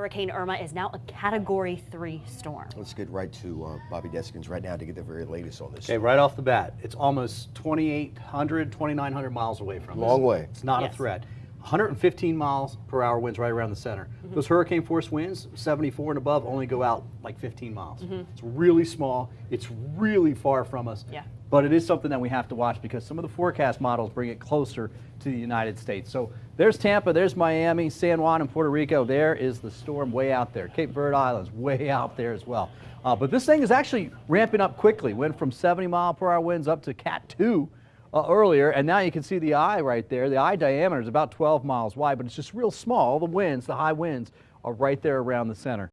Hurricane Irma is now a Category 3 storm. Let's get right to uh, Bobby Deskins right now to get the very latest on this. Okay, right off the bat, it's almost 2,800, 2,900 miles away from us. Long way. It's not Yes. a threat. 115 miles per hour winds right around the center. Mm-hmm. Those hurricane force winds, 74 and above, only go out like 15 miles. Mm-hmm. It's really small. It's really far from us. Yeah. But it is something that we have to watch because some of the forecast models bring it closer to the United States. So there's Tampa, there's Miami, San Juan, and Puerto Rico. There is the storm way out there. Cape Verde Islands way out there as well. Uh, but this thing is actually ramping up quickly. Went from 70 mile per hour winds up to Cat 2 uh, earlier, and now you can see the eye right there. The eye diameter is about 12 miles wide, but it's just real small. All the winds, the high winds, are right there around the center.